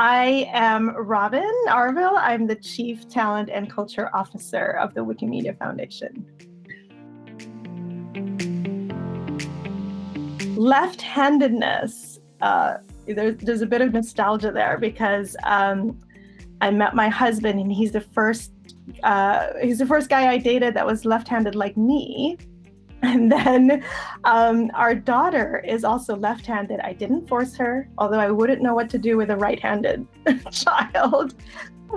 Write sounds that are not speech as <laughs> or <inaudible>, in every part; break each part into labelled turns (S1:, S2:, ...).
S1: I am Robyn Arville. I'm the Chief Talent and Culture Officer of the Wikimedia Foundation. Left-handedness, uh, there, there's a bit of nostalgia there because um, I met my husband and he's the first uh, he's the first guy I dated that was left-handed like me. <laughs> And then um, our daughter is also left-handed. I didn't force her, although I wouldn't know what to do with a right-handed <laughs> child.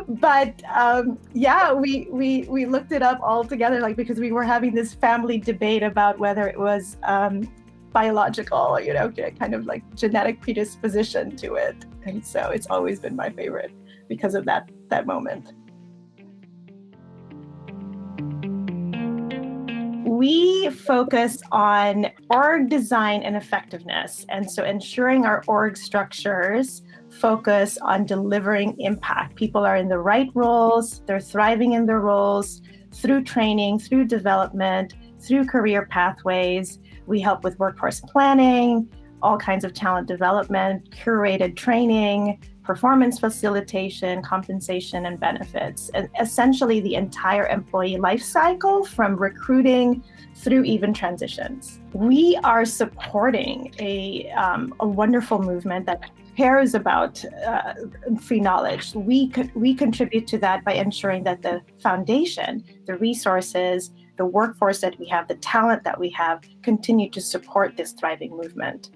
S1: But um, yeah, we, we, we looked it up all together, like because we were having this family debate about whether it was um, biological, you know, kind of like genetic predisposition to it. And so it's always been my favorite because of that, that moment. We focus on org design and effectiveness. And so ensuring our org structures focus on delivering impact. People are in the right roles, they're thriving in their roles through training, through development, through career pathways. We help with workforce planning, all kinds of talent development, curated training, performance facilitation, compensation, and benefits, and essentially the entire employee life cycle from recruiting through even transitions. We are supporting a, um, a wonderful movement that cares about uh, free knowledge. We, we contribute to that by ensuring that the foundation, the resources, the workforce that we have, the talent that we have, continue to support this thriving movement.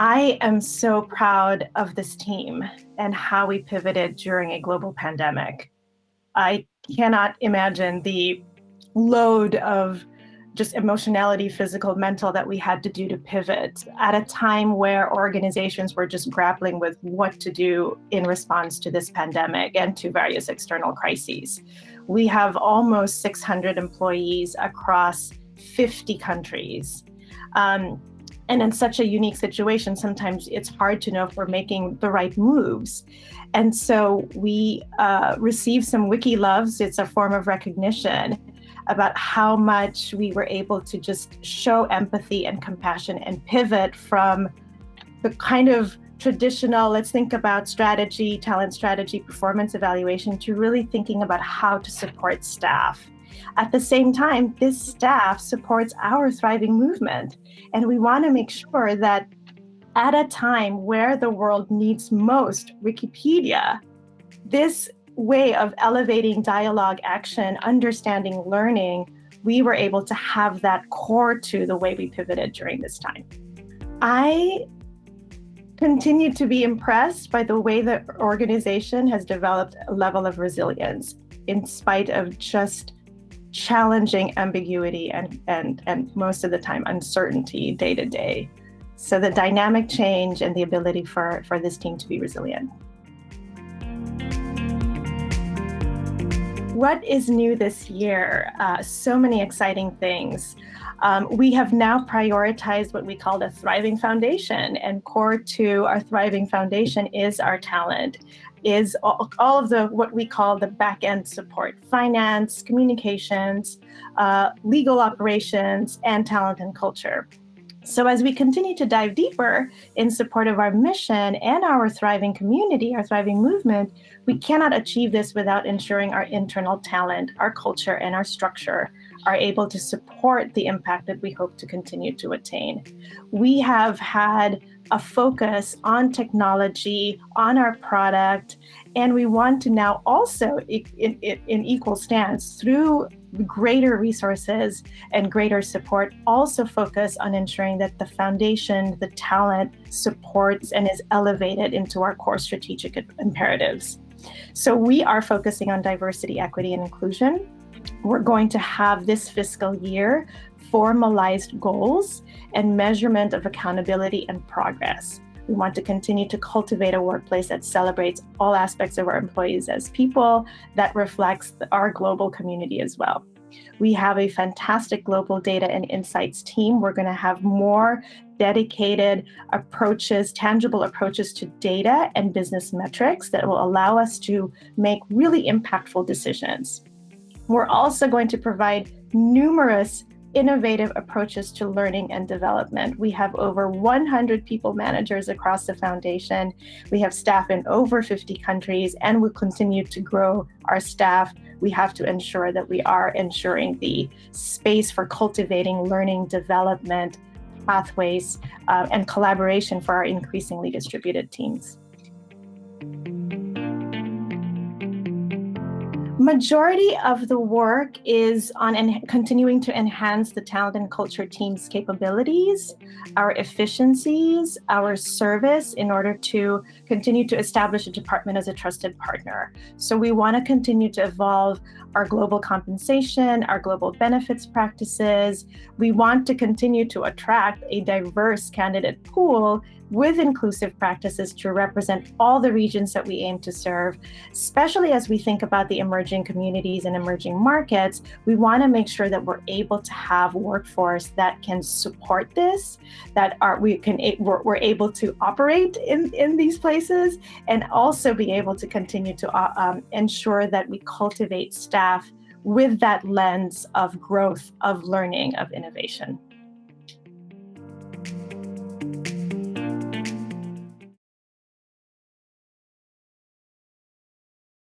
S1: I am so proud of this team and how we pivoted during a global pandemic. I cannot imagine the load of just emotionality, physical, mental that we had to do to pivot at a time where organizations were just grappling with what to do in response to this pandemic and to various external crises. We have almost 600 employees across 50 countries. Um, and in such a unique situation, sometimes it's hard to know if we're making the right moves. And so we uh, received some wiki loves. It's a form of recognition about how much we were able to just show empathy and compassion and pivot from the kind of traditional, let's think about strategy, talent strategy, performance evaluation, to really thinking about how to support staff at the same time, this staff supports our thriving movement. And we want to make sure that at a time where the world needs most Wikipedia, this way of elevating dialogue, action, understanding, learning, we were able to have that core to the way we pivoted during this time. I continue to be impressed by the way the organization has developed a level of resilience in spite of just challenging ambiguity and, and, and most of the time uncertainty day to day. So the dynamic change and the ability for, for this team to be resilient. What is new this year? Uh, so many exciting things. Um, we have now prioritized what we call the Thriving Foundation, and core to our Thriving Foundation is our talent is all, all of the what we call the back end support, finance, communications, uh, legal operations, and talent and culture. So as we continue to dive deeper in support of our mission and our thriving community, our thriving movement, we cannot achieve this without ensuring our internal talent, our culture, and our structure are able to support the impact that we hope to continue to attain. We have had a focus on technology, on our product, and we want to now also, in, in, in, equal stance, through greater resources and greater support, also focus on ensuring that the foundation, the talent supports and is elevated into our core strategic imperatives. So we are focusing on diversity, equity, and inclusion. We're going to have this fiscal year formalized goals and measurement of accountability and progress. We want to continue to cultivate a workplace that celebrates all aspects of our employees as people that reflects our global community as well. We have a fantastic global data and insights team. We're going to have more dedicated approaches, tangible approaches to data and business metrics that will allow us to make really impactful decisions. We're also going to provide numerous innovative approaches to learning and development. We have over 100 people managers across the foundation. We have staff in over 50 countries and we continue to grow our staff. We have to ensure that we are ensuring the space for cultivating learning development pathways uh, and collaboration for our increasingly distributed teams. Majority of the work is on continuing to enhance the talent and culture team's capabilities, our efficiencies, our service in order to continue to establish a department as a trusted partner. So we want to continue to evolve our global compensation, our global benefits practices. We want to continue to attract a diverse candidate pool with inclusive practices to represent all the regions that we aim to serve, especially as we think about the emerging communities and emerging markets, we want to make sure that we're able to have workforce that can support this, that are we can we're, we're able to operate in, in these places and also be able to continue to uh, um, ensure that we cultivate staff with that lens of growth, of learning, of innovation.